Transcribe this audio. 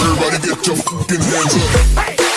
Everybody get your fucking hands up.